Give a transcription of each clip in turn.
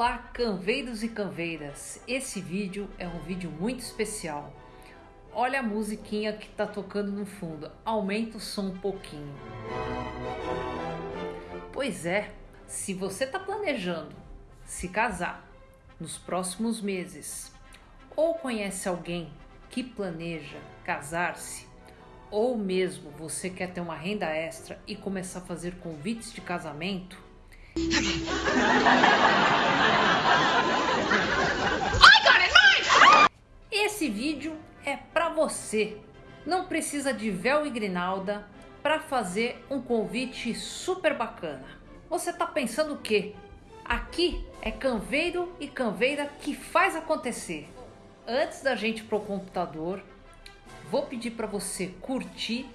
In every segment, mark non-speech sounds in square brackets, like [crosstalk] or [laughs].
Olá, canveiros e canveiras! Esse vídeo é um vídeo muito especial. Olha a musiquinha que tá tocando no fundo, aumenta o som um pouquinho. Pois é, se você tá planejando se casar nos próximos meses, ou conhece alguém que planeja casar-se, ou mesmo você quer ter uma renda extra e começar a fazer convites de casamento, [laughs] esse vídeo é para você. Não precisa de véu e grinalda para fazer um convite super bacana. Você tá pensando o quê? Aqui é canveiro e canveira que faz acontecer. Antes da gente pro computador, vou pedir para você curtir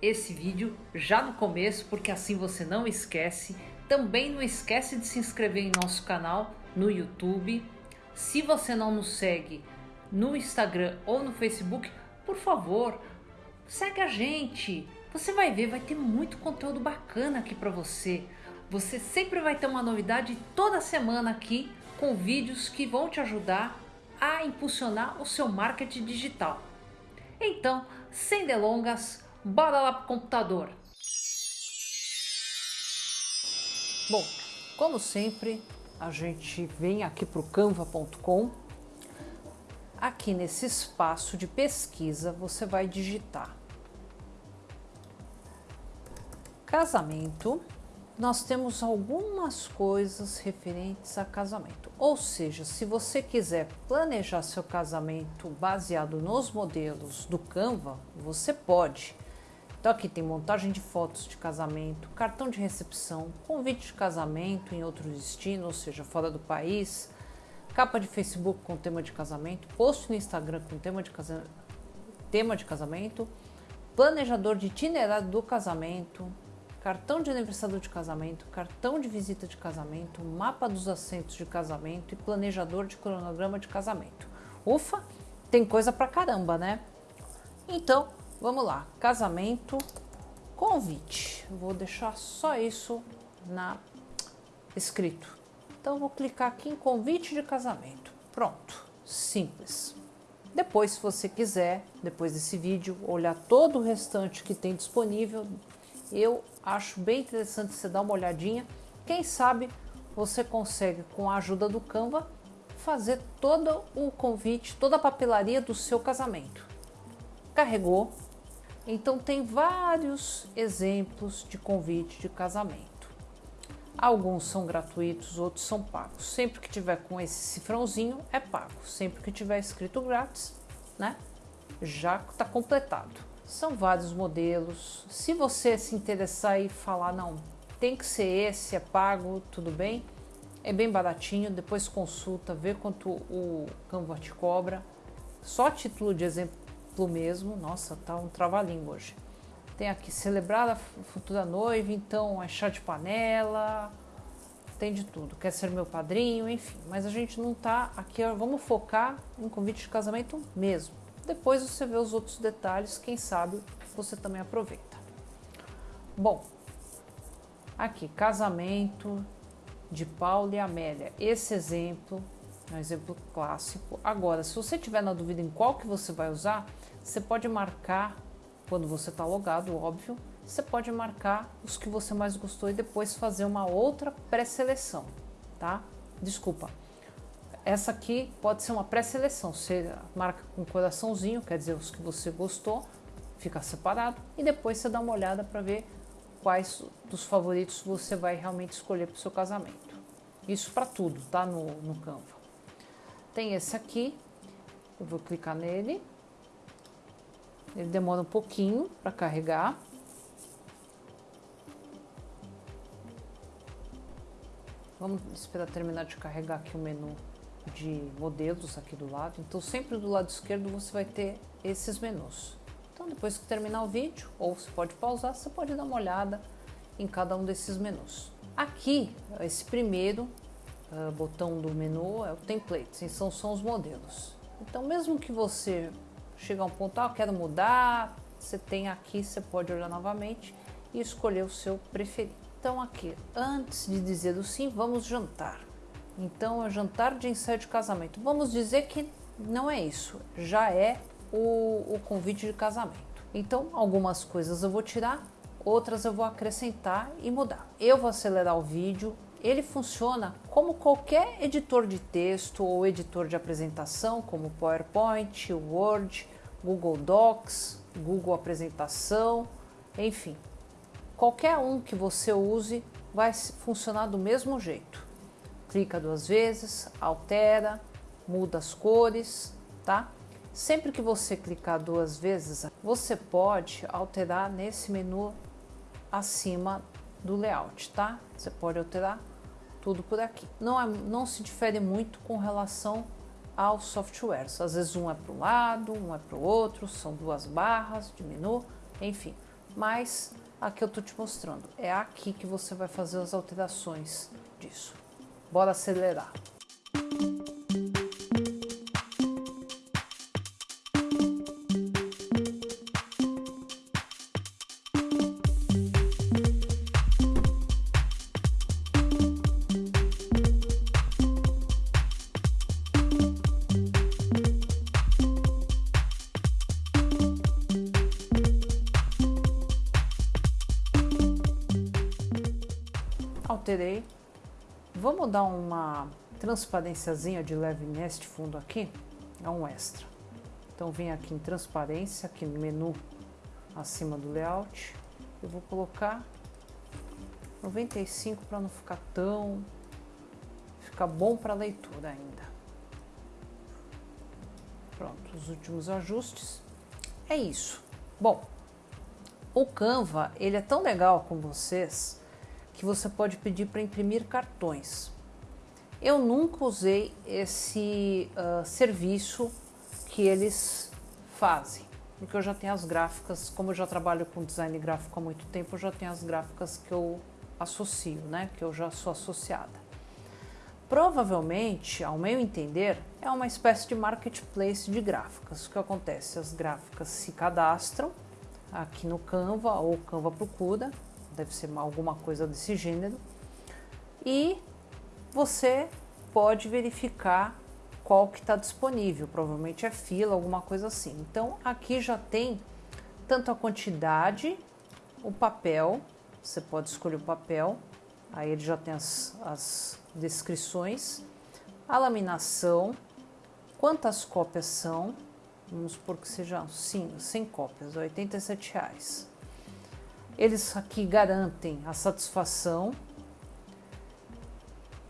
esse vídeo já no começo, porque assim você não esquece. Também não esquece de se inscrever em nosso canal no YouTube. Se você não nos segue no Instagram ou no Facebook, por favor, segue a gente. Você vai ver, vai ter muito conteúdo bacana aqui para você. Você sempre vai ter uma novidade toda semana aqui com vídeos que vão te ajudar a impulsionar o seu marketing digital. Então, sem delongas, bora lá para o computador. Bom, como sempre, a gente vem aqui para o canva.com. Aqui nesse espaço de pesquisa, você vai digitar casamento nós temos algumas coisas referentes a casamento. Ou seja, se você quiser planejar seu casamento baseado nos modelos do Canva, você pode. Então aqui tem montagem de fotos de casamento, cartão de recepção, convite de casamento em outro destino, ou seja, fora do país, capa de Facebook com tema de casamento, post no Instagram com tema de, casa... tema de casamento, planejador de itinerário do casamento, cartão de aniversário de casamento, cartão de visita de casamento, mapa dos assentos de casamento e planejador de cronograma de casamento. Ufa, tem coisa pra caramba, né? Então, vamos lá. Casamento, convite. Vou deixar só isso na escrito. Então, vou clicar aqui em convite de casamento. Pronto, simples. Depois, se você quiser, depois desse vídeo, olhar todo o restante que tem disponível, eu acho bem interessante você dar uma olhadinha. Quem sabe você consegue, com a ajuda do Canva, fazer todo o convite, toda a papelaria do seu casamento. Carregou? Então tem vários exemplos de convite de casamento. Alguns são gratuitos, outros são pagos. Sempre que tiver com esse cifrãozinho é pago. Sempre que tiver escrito grátis, né? Já está completado. São vários modelos. Se você se interessar e falar, não, tem que ser esse, é pago, tudo bem, é bem baratinho. Depois consulta, vê quanto o Canva te cobra. Só título de exemplo mesmo. Nossa, tá um trava-língua hoje. Tem aqui celebrar a futura noiva, então é chá de panela, tem de tudo. Quer ser meu padrinho, enfim. Mas a gente não tá aqui, vamos focar em convite de casamento mesmo. Depois você vê os outros detalhes, quem sabe você também aproveita. Bom, aqui, casamento de Paulo e Amélia. Esse exemplo é um exemplo clássico. Agora, se você tiver na dúvida em qual que você vai usar, você pode marcar, quando você está logado, óbvio, você pode marcar os que você mais gostou e depois fazer uma outra pré-seleção, tá? Desculpa, essa aqui pode ser uma pré-seleção. Você marca com um coraçãozinho, quer dizer, os que você gostou, fica separado. E depois você dá uma olhada para ver quais dos favoritos você vai realmente escolher para o seu casamento. Isso para tudo, tá? No, no Canva. Tem esse aqui, eu vou clicar nele. Ele demora um pouquinho para carregar. Vamos esperar terminar de carregar aqui o menu de modelos aqui do lado. Então sempre do lado esquerdo você vai ter esses menus. Então depois que terminar o vídeo, ou você pode pausar, você pode dar uma olhada em cada um desses menus. Aqui, esse primeiro uh, botão do menu é o template, então são os modelos. Então mesmo que você chegar a um ponto, ah, quero mudar, você tem aqui, você pode olhar novamente e escolher o seu preferido. Então aqui, antes de dizer o sim, vamos jantar. Então é jantar de ensaio de casamento. Vamos dizer que não é isso, já é o, o convite de casamento. Então algumas coisas eu vou tirar, outras eu vou acrescentar e mudar. Eu vou acelerar o vídeo. Ele funciona como qualquer editor de texto ou editor de apresentação, como PowerPoint, Word, Google Docs, Google Apresentação, enfim. Qualquer um que você use vai funcionar do mesmo jeito clica duas vezes, altera, muda as cores, tá? Sempre que você clicar duas vezes, você pode alterar nesse menu acima do layout, tá? Você pode alterar tudo por aqui. Não, é, não se difere muito com relação aos softwares. Às vezes um é para o lado, um é para o outro, são duas barras de menu, enfim. Mas aqui eu estou te mostrando. É aqui que você vai fazer as alterações disso. Bora acelerar. Alterei Vamos dar uma transparênciazinha de leve neste fundo aqui, é um extra. Então vem aqui em transparência, aqui no menu acima do layout, eu vou colocar 95 para não ficar tão ficar bom para leitura ainda. Pronto, os últimos ajustes. É isso. Bom, o Canva, ele é tão legal com vocês que você pode pedir para imprimir cartões. Eu nunca usei esse uh, serviço que eles fazem, porque eu já tenho as gráficas, como eu já trabalho com design gráfico há muito tempo, eu já tenho as gráficas que eu associo, né, que eu já sou associada. Provavelmente, ao meu entender, é uma espécie de marketplace de gráficas. O que acontece? As gráficas se cadastram aqui no Canva ou Canva procura deve ser alguma coisa desse gênero. E você pode verificar qual que está disponível, provavelmente é fila, alguma coisa assim. Então aqui já tem tanto a quantidade, o papel, você pode escolher o papel, aí ele já tem as, as descrições, a laminação, quantas cópias são, vamos supor que sejam 100 cópias, 87 reais. Eles aqui garantem a satisfação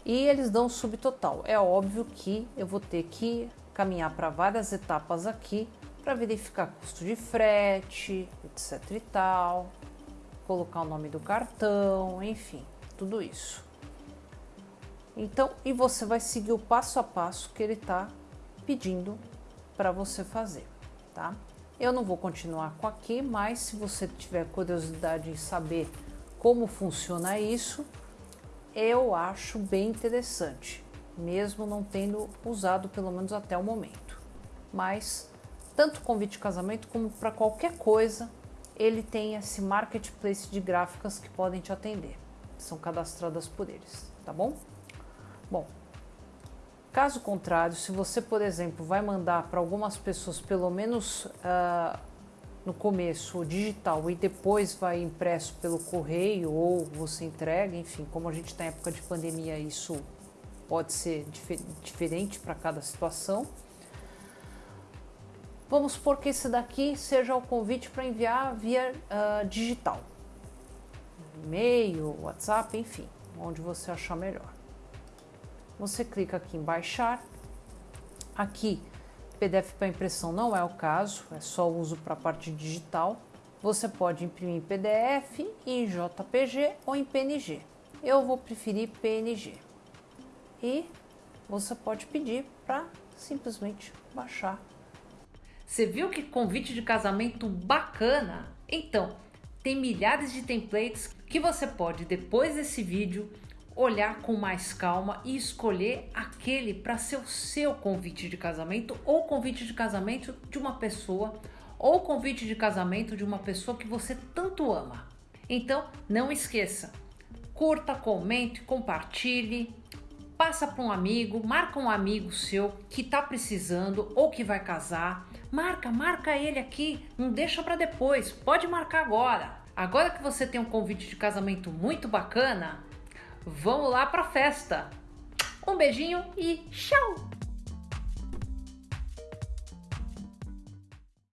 e eles dão subtotal. É óbvio que eu vou ter que caminhar para várias etapas aqui para verificar custo de frete, etc e tal, colocar o nome do cartão, enfim, tudo isso. Então, e você vai seguir o passo a passo que ele está pedindo para você fazer, tá? Eu não vou continuar com aqui, mas se você tiver curiosidade em saber como funciona isso, eu acho bem interessante, mesmo não tendo usado pelo menos até o momento. Mas tanto convite de casamento como para qualquer coisa, ele tem esse marketplace de gráficas que podem te atender. São cadastradas por eles, tá bom? Bom, Caso contrário, se você, por exemplo, vai mandar para algumas pessoas, pelo menos uh, no começo, digital e depois vai impresso pelo correio ou você entrega, enfim, como a gente está em época de pandemia, isso pode ser dif diferente para cada situação. Vamos supor que esse daqui seja o convite para enviar via uh, digital, e-mail, WhatsApp, enfim, onde você achar melhor. Você clica aqui em baixar. Aqui, PDF para impressão não é o caso, é só uso para a parte digital. Você pode imprimir em PDF, em JPG ou em PNG. Eu vou preferir PNG. E você pode pedir para simplesmente baixar. Você viu que convite de casamento bacana? Então, tem milhares de templates que você pode, depois desse vídeo, olhar com mais calma e escolher aquele para ser o seu convite de casamento ou convite de casamento de uma pessoa ou convite de casamento de uma pessoa que você tanto ama. Então, não esqueça, curta, comente, compartilhe, passa para um amigo, marca um amigo seu que está precisando ou que vai casar. Marca, marca ele aqui, não deixa para depois, pode marcar agora. Agora que você tem um convite de casamento muito bacana, vamos lá para festa. Um beijinho e tchau!